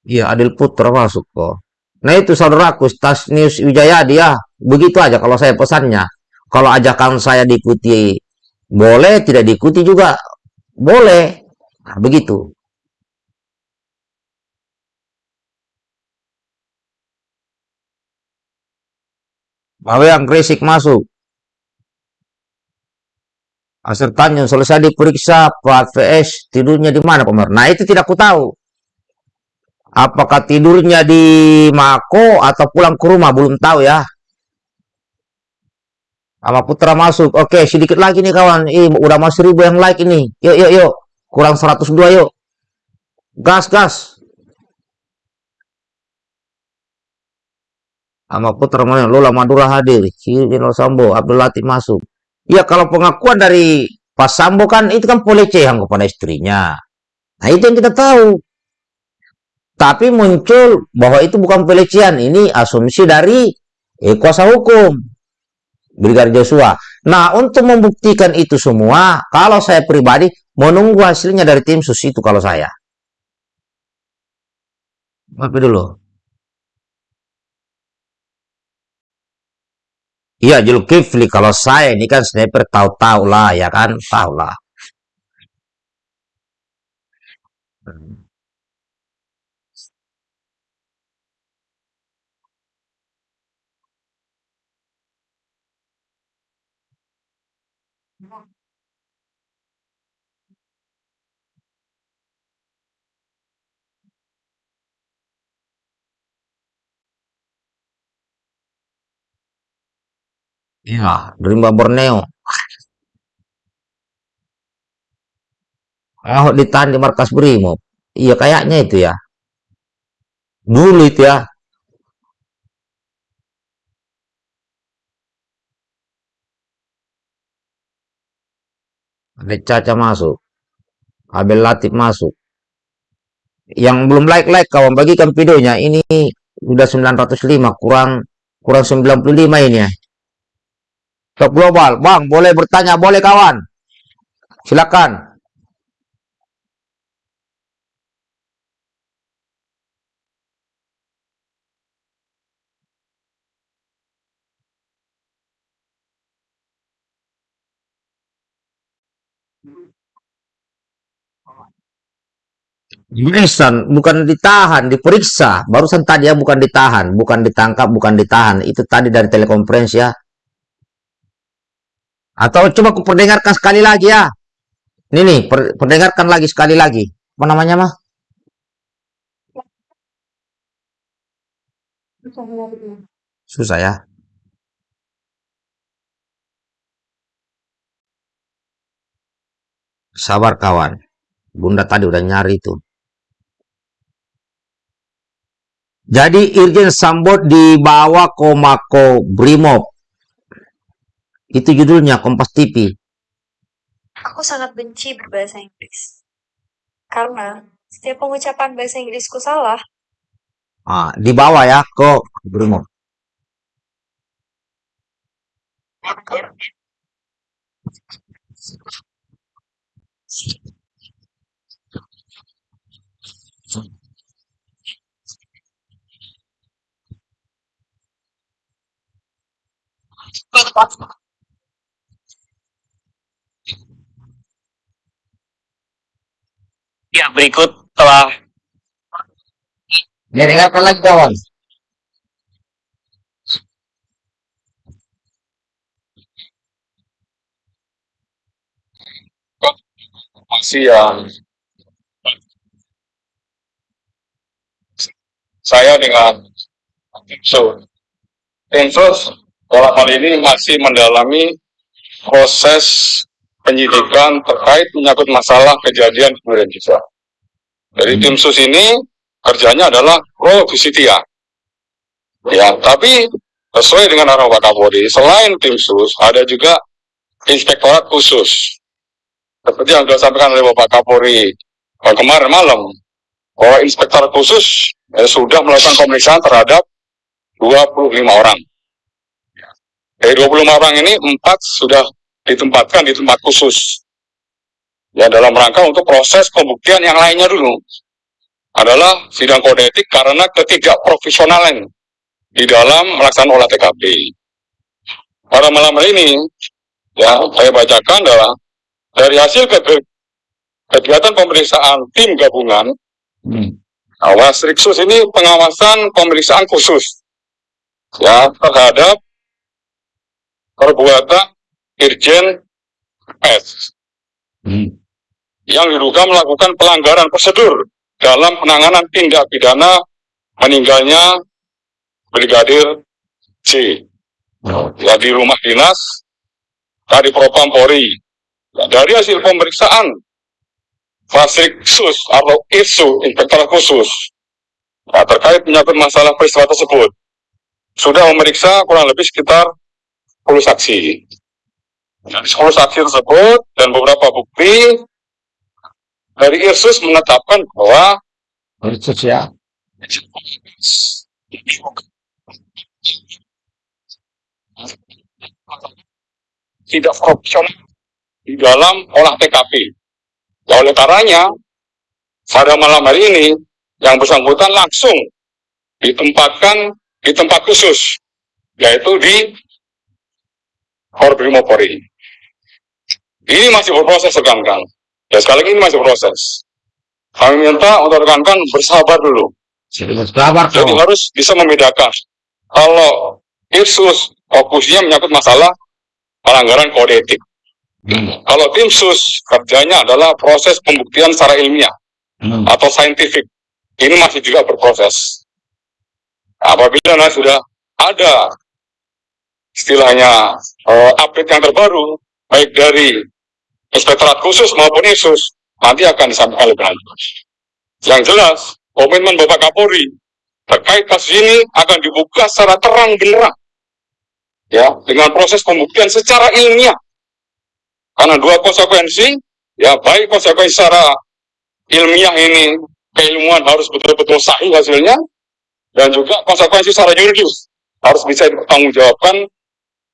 Iya, Adil Putra masuk kok. Nah itu saudaraku, Tas News Wijaya dia begitu aja kalau saya pesannya. Kalau ajakan saya diikuti boleh, tidak diikuti juga boleh. Nah, begitu. Yang Gresik masuk. Asir Tanjung selesai diperiksa Pak VS tidurnya di mana Pak Nah itu tidak ku tahu. Apakah tidurnya di Mako atau pulang ke rumah belum tahu ya. Sama Putra masuk. Oke sedikit lagi nih kawan. Ih udah mau seribu yang like ini. Yuk yuk yuk. Kurang 102 yuk. Gas gas. Sama Putra mana? Lola Madura hadir. Kiri Sambo. Abdul Latif masuk. Ya kalau pengakuan dari Pak Sambo kan itu kan pelecehan kepada istrinya. Nah itu yang kita tahu. Tapi muncul bahwa itu bukan pelecehan. Ini asumsi dari eh, kuasa hukum. Brigadir Joshua. Nah untuk membuktikan itu semua, kalau saya pribadi menunggu hasilnya dari tim sus itu kalau saya. Maaf dulu. Iya Zulkifli kalau saya ini kan sniper tahu-tahu lah ya kan tahu lah. Iya, Rimba Borneo. Ahok ditahan di markas Brimob. Iya kayaknya itu ya. Dulu itu ya. Ada Caca masuk. Abel Latif masuk. Yang belum like-like kawan bagikan videonya. Ini udah 905 kurang kurang 95 ini ya. Top global. Bang, boleh bertanya, boleh kawan. Silakan. Mesan bukan ditahan, diperiksa. Barusan tadi ya bukan ditahan, bukan ditangkap, bukan ditahan. Itu tadi dari telekonferensi ya. Atau coba aku perdengarkan sekali lagi ya. Ini nih, per, perdengarkan lagi sekali lagi. Apa namanya mah? Susah ya. Sabar kawan. Bunda tadi udah nyari itu. Jadi Irjen Sambo dibawa ke Mako Brimob. Itu judulnya Kompas TV. Aku sangat benci berbahasa Inggris. Karena setiap pengucapan bahasa Inggrisku salah. Ah, dibawa ya ke Brimob. Ya, berikut telah Ya, dengarkan lagi kawan. Masih yang saya dengan tim sus. Tim sus dalam hal ini masih mendalami proses penyidikan terkait menyangkut masalah kejadian kemudian juga. Jadi tim sus ini kerjanya adalah pro justitia. Ya, tapi sesuai dengan arahan Pak Kapolri, selain tim sus, ada juga inspektorat khusus. Seperti yang sudah disampaikan oleh Bapak Kapolri eh, kemarin malam, bahwa inspektorat khusus eh, sudah melakukan pemeriksaan terhadap 25 orang. Dari 25 orang ini, empat sudah ditempatkan di tempat khusus. Ya, dalam rangka untuk proses pembuktian yang lainnya dulu. adalah sidang kode etik karena ketidakprofesionalan di dalam melaksanakan olah TKP. Pada malam hari ini, ya saya bacakan adalah dari hasil ke- kegiatan pemeriksaan tim gabungan, Hmm. awas Riksus ini pengawasan pemeriksaan khusus ya terhadap perbuatan Irjen S Hmm. yang diduga melakukan pelanggaran prosedur dalam penanganan tindak pidana meninggalnya Brigadir C ya di rumah dinas tadi Propam Polri. Ya, dari hasil pemeriksaan Fasriksus atau ISU Inspektorat Khusus ya, terkait menyangkut masalah peristiwa tersebut sudah memeriksa kurang lebih sekitar 10 saksi. Dari 10 saksi tersebut dan beberapa bukti dari Irsus menetapkan bahwa Khusus ya. tidak profesional di dalam olah TKP. Ya, oleh karenanya, pada malam hari ini, yang bersangkutan langsung ditempatkan di tempat khusus, yaitu di Korbrimopori. Ini masih berproses rekan-rekan. Ya sekali lagi ini masih proses. Kami minta untuk rekan-rekan bersabar dulu. Sabar Jadi harus bisa membedakan. Kalau Irsus fokusnya menyangkut masalah pelanggaran kode etik. Hmm. Kalau tim sus kerjanya adalah proses pembuktian secara ilmiah Hmm. atau saintifik. Ini masih juga berproses. Apabila nanti sudah ada istilahnya eh, update yang terbaru, baik dari inspektorat khusus maupun ISUS, nanti akan disampaikan lebih lanjut. Yang jelas, komitmen Bapak Kapolri terkait kasus ini akan dibuka secara terang benderang ya dengan proses pembuktian secara ilmiah karena dua konsekuensi ya baik konsekuensi secara ilmiah ini keilmuan harus betul-betul sahih hasilnya dan juga konsekuensi secara yuridis harus bisa dipertanggungjawabkan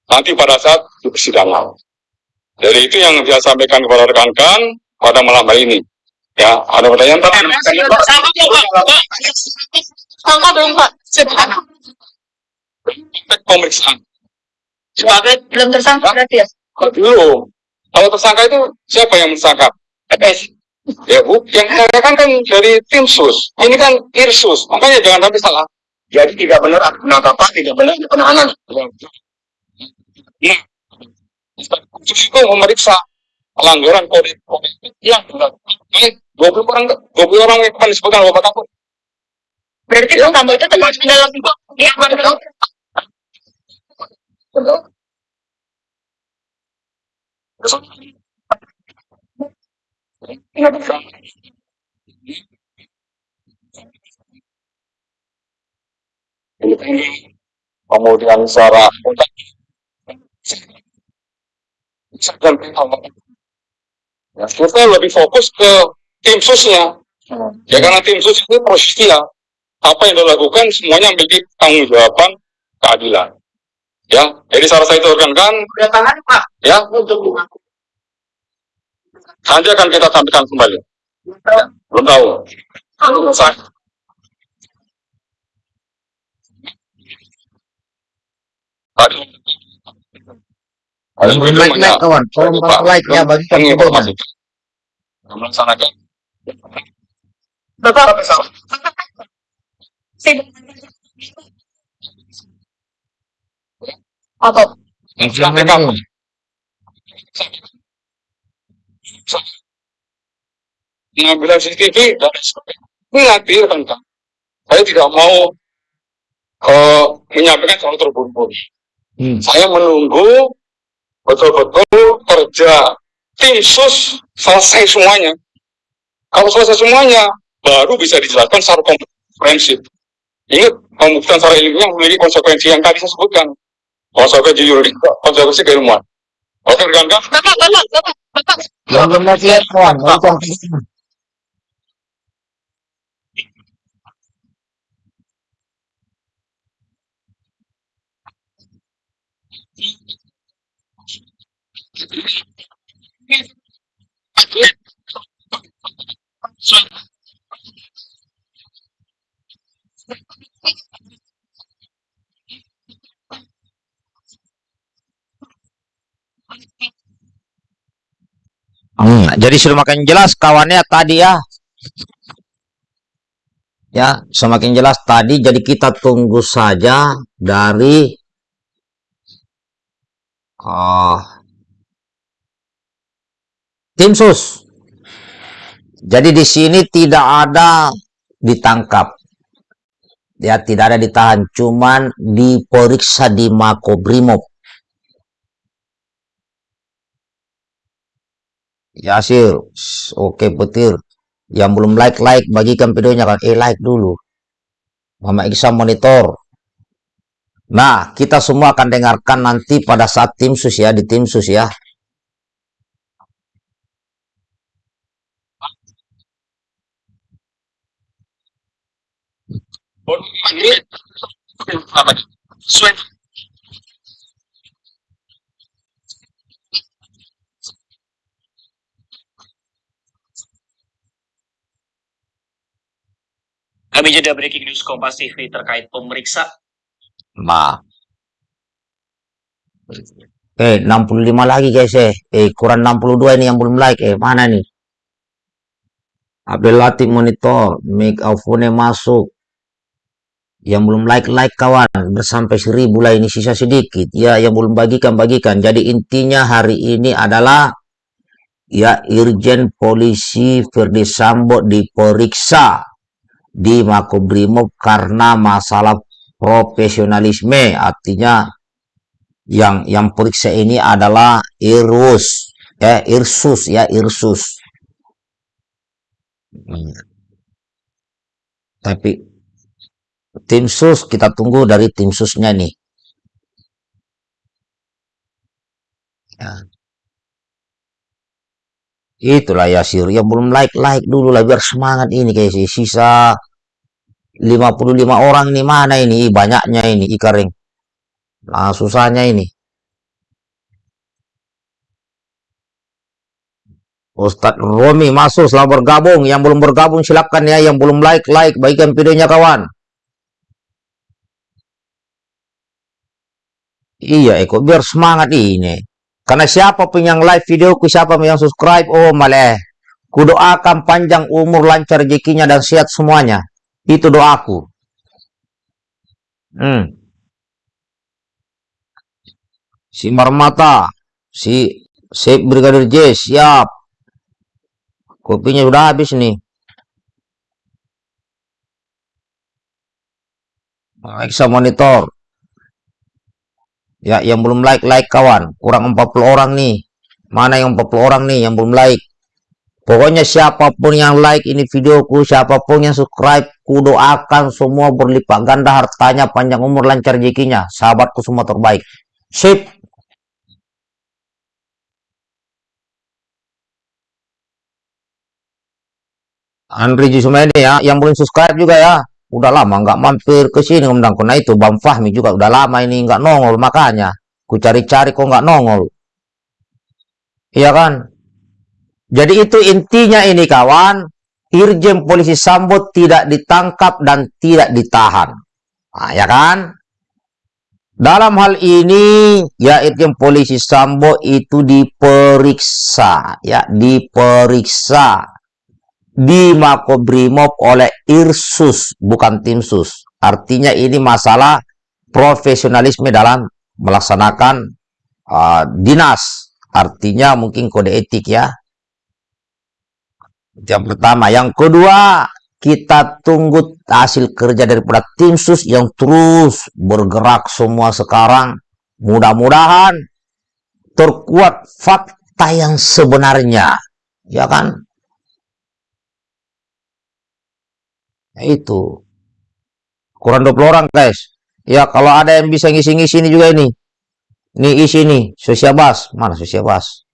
nanti pada saat di persidangan. Jadi itu yang saya sampaikan kepada rekan-rekan pada malam hari ini. Ya, ada pertanyaan Pak? Angka belum Pak. Pemeriksaan. Sebagai belum tersangka berarti ya? Dulu? Kalau tersangka itu siapa yang tersangka? FS. Ya bu, yang mengatakan kan dari tim sus. Ini kan irsus. Makanya jangan sampai salah. Jadi tidak benar penangkapan, tidak benar penahanan. Nah, khusus itu memeriksa pelanggaran kode etik yang dilakukan oleh 20 orang 20 orang yang kemarin disebutkan Bapak Kapolri. Berarti Bang Sambo itu termasuk dalam ya. Kemudian secara dan ya, kita lebih fokus ke tim susnya. Ya karena tim sus ini prosesnya apa yang dilakukan semuanya memiliki tanggung jawaban keadilan. Ya jadi saran saya itu Berapa hari Pak? ya. Untuk nanti akan kita sampaikan kembali. Ya, belum tahu. Tadi ada Like, like, like, kawan. Tolong bantu like ya, bagikan videonya. informasi melaksanakan Bapak apa? Inflamen. pengambilan CCTV dan sebagainya. Ini nanti kan Kak. Saya tidak mau eh, menyampaikan soal terburu-buru. Hmm. Saya menunggu betul-betul kerja tim sus selesai semuanya. Kalau selesai semuanya, baru bisa dijelaskan secara komprehensif. Ingat, pembuktian secara ilmiah memiliki konsekuensi yang tadi saya sebutkan. Konsekuensi yuridis, konsekuensi keilmuan. Oke, rekan-rekan? Hmm, jadi sudah makin jelas kawannya tadi ya. Ya, semakin jelas tadi jadi kita tunggu saja dari oh, tim sus. Jadi di sini tidak ada ditangkap. Ya, tidak ada ditahan, cuman diperiksa di Makobrimob. Yasir, oke petir. Yang belum like-like, bagikan videonya kan. Eh, like dulu. Mama Iksan monitor. Nah, kita semua akan dengarkan nanti pada saat tim sus ya, di tim sus ya. Sweet. Kami jeda breaking news Kompas TV terkait pemeriksa Nah. Eh, 65 lagi guys eh. Eh, kurang 62 ini yang belum like. Eh, mana nih? Abdul Latif monitor. Make phone masuk. Yang belum like-like kawan. Sampai seribu lah ini sisa sedikit. Ya, yang belum bagikan-bagikan. Jadi intinya hari ini adalah ya Irjen Polisi Ferdi Sambo diperiksa di Makobrimob karena masalah profesionalisme artinya yang yang periksa ini adalah Irus ya Irsus ya Irsus Hmm. tapi tim sus kita tunggu dari tim susnya nih. Ya. itulah ya sir yang belum like like dulu lah biar semangat ini sih sisa. 55 orang ini mana ini? Banyaknya ini ikaring nah susahnya ini. Ustadz Romi masuk selamat bergabung. Yang belum bergabung silakan ya. Yang belum like like bagikan videonya kawan iya Eko biar semangat ini. Karena siapa pun yang like videoku siapa pun yang subscribe oh malah kudoakan panjang umur lancar rezekinya dan sehat semuanya. Itu doaku. Hmm. si Marmata si si Brigadir J siap. Kopinya sudah habis nih. Alexa monitor ya yang belum like like kawan. Kurang 40 orang nih. Mana yang 40 orang nih yang belum like? Pokoknya siapa pun yang like ini videoku siapa pun yang subscribe ku doakan semua berlipat ganda hartanya panjang umur lancar rezekinya. Sahabatku semua terbaik. Sip. Andri Jusumedi ya yang belum subscribe juga ya udah lama nggak mampir ke sini undang kena itu Bang Fahmi juga udah lama ini nggak nongol makanya. Ku cari-cari kok nggak nongol. Iya kan? Jadi itu intinya ini kawan. Irjen Polisi Sambo tidak ditangkap dan tidak ditahan. Nah, ya kan? Dalam hal ini ya Irjen Polisi Sambo itu diperiksa. Ya diperiksa di Makobrimob oleh Irsus, bukan tim sus. Artinya ini masalah profesionalisme dalam melaksanakan uh, dinas. Artinya mungkin kode etik ya. Yang pertama. Yang kedua, kita tunggu hasil kerja daripada tim sus yang terus bergerak semua sekarang. Mudah-mudahan terkuat fakta yang sebenarnya. Ya kan? Itu. Kurang 20 orang guys. Ya kalau ada yang bisa ngisi-ngisi ini juga ini. Ini isi nih sosial bas. Mana sosial bas?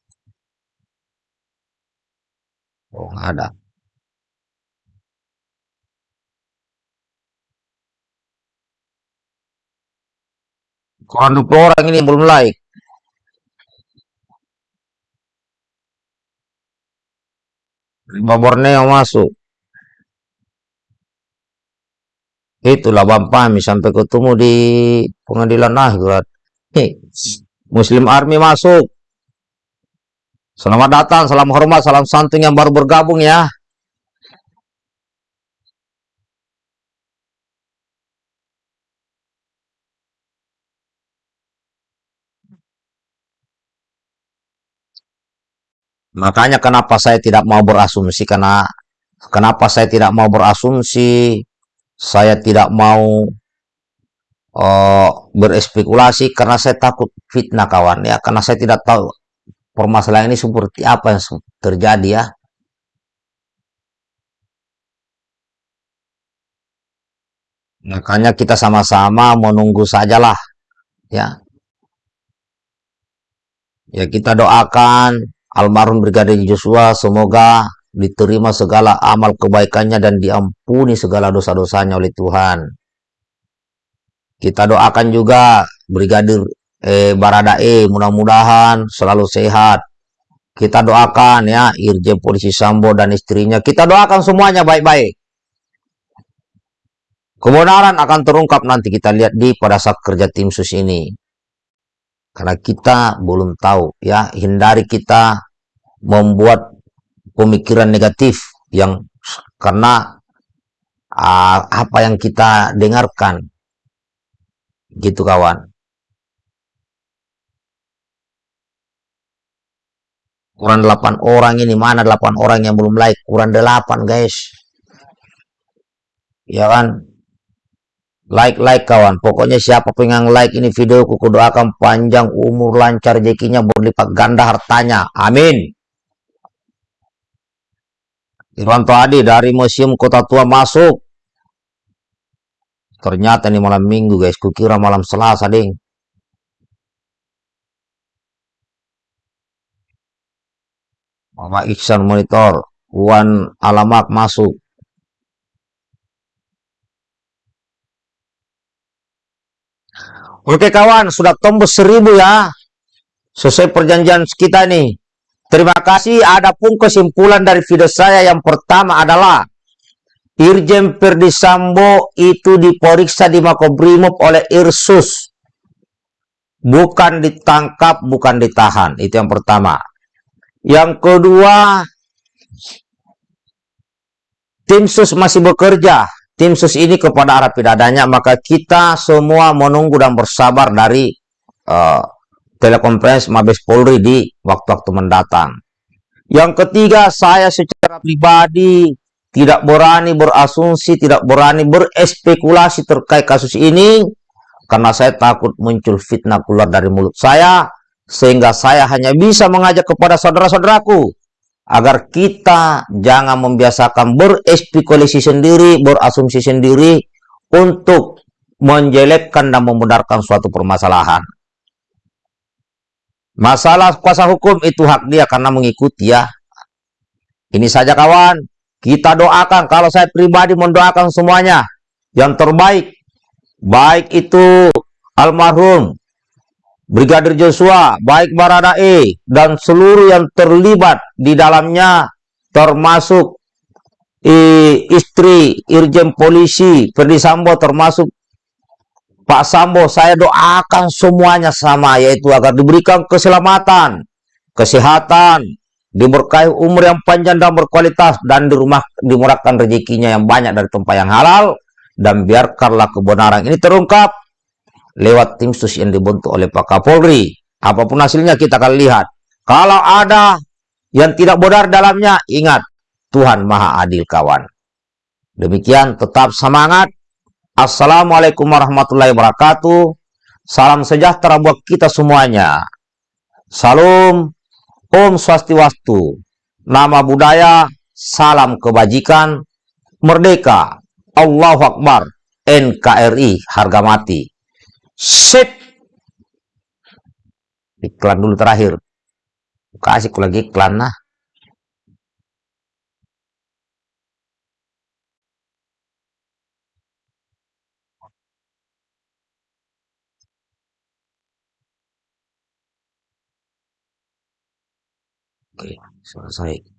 Oh nggak ada. Kurang 20 orang ini belum like. Lima Borneo masuk Itulah Bang Pami sampai ketemu di pengadilan akhirat. Muslim Army masuk. Selamat datang, salam hormat, salam santun yang baru bergabung ya. Makanya kenapa saya tidak mau berasumsi karena kenapa saya tidak mau berasumsi, saya tidak mau uh, berespekulasi karena saya takut fitnah kawan ya, karena saya tidak tahu permasalahan ini seperti apa yang terjadi ya. Makanya kita sama-sama menunggu sajalah ya. Ya kita doakan almarhum Brigadir Joshua semoga diterima segala amal kebaikannya dan diampuni segala dosa-dosanya oleh Tuhan. Kita doakan juga Brigadir eh, Baradae mudah-mudahan selalu sehat. Kita doakan ya Irjen Polisi Sambo dan istrinya. Kita doakan semuanya baik-baik. Kebenaran akan terungkap nanti kita lihat di pada saat kerja tim sus ini. Karena kita belum tahu ya, hindari kita membuat pemikiran negatif yang karena uh, apa yang kita dengarkan gitu kawan kurang 8 orang ini mana 8 orang yang belum like kurang 8 guys ya kan like-like kawan. Pokoknya siapa yang like ini video ku doakan panjang umur lancar rezekinya berlipat ganda hartanya. Amin. Irwanto Adi dari Museum Kota Tua masuk. Ternyata ini malam minggu guys, kukira malam selasa ding. Mama Iksan monitor, Wan Alamak masuk. Oke kawan, sudah tembus seribu ya. Sesuai perjanjian kita nih. Terima kasih. Adapun kesimpulan dari video saya yang pertama adalah Irjen Perdi Sambo itu diperiksa di Makobrimob oleh Irsus. Bukan ditangkap, bukan ditahan. Itu yang pertama. Yang kedua, tim sus masih bekerja tim sus ini kepada arah pidadanya, maka kita semua menunggu dan bersabar dari uh, telekonferensi Mabes Polri di waktu-waktu mendatang. Yang ketiga, saya secara pribadi tidak berani berasumsi, tidak berani berespekulasi terkait kasus ini, karena saya takut muncul fitnah keluar dari mulut saya, sehingga saya hanya bisa mengajak kepada saudara-saudaraku agar kita jangan membiasakan berespekulasi sendiri, berasumsi sendiri untuk menjelekkan dan membenarkan suatu permasalahan. Masalah kuasa hukum itu hak dia karena mengikuti ya. Ini saja kawan, kita doakan kalau saya pribadi mendoakan semuanya yang terbaik. Baik itu almarhum Brigadir Joshua, baik Baradae, dan seluruh yang terlibat di dalamnya, termasuk eh, istri Irjen Polisi Ferdi Sambo, termasuk Pak Sambo, saya doakan semuanya sama, yaitu agar diberikan keselamatan, kesehatan, diberkahi umur yang panjang dan berkualitas, dan di rumah dimurahkan rezekinya yang banyak dari tempat yang halal, dan biarkanlah kebenaran ini terungkap, lewat tim sus yang dibentuk oleh Pak Kapolri. Apa pun hasilnya kita akan lihat. Kalau ada yang tidak benar dalamnya, ingat Tuhan Maha Adil kawan. Demikian tetap semangat. Assalamualaikum warahmatullahi wabarakatuh. Salam sejahtera buat kita semuanya. Salam Om Swastiwastu. Nama budaya, salam kebajikan, merdeka, Allahu Akbar, NKRI, harga mati. Sip. Iklan dulu terakhir. Kasih lagi iklan nah. お書きください。